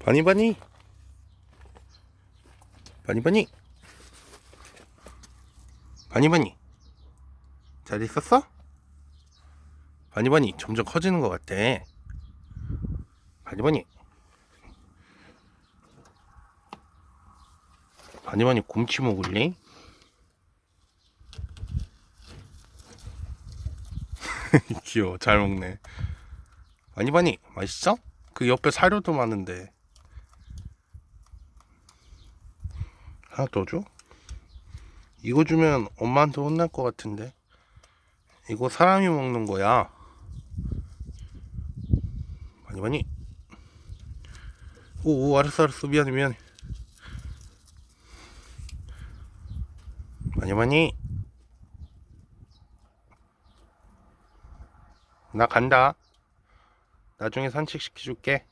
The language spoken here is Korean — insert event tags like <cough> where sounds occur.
바니바니. 바니바니. 바니바니. 잘 있었어? 바니바니 점점 커지는 것 같아. 바니바니. 바니바니 곰치 먹을래? <laughs> 귀여워. 잘 먹네. 바니바니 맛있어? 그 옆에 사료도 많은데 하나 더 줘? 이거 주면 엄마한테 혼날 것 같은데. 이거 사람이 먹는 거야. 많이 많이. 오, 오 알았어 알았어. 미안해 미안해. 많이 많이. 나 간다. 나중에 산책 시켜줄게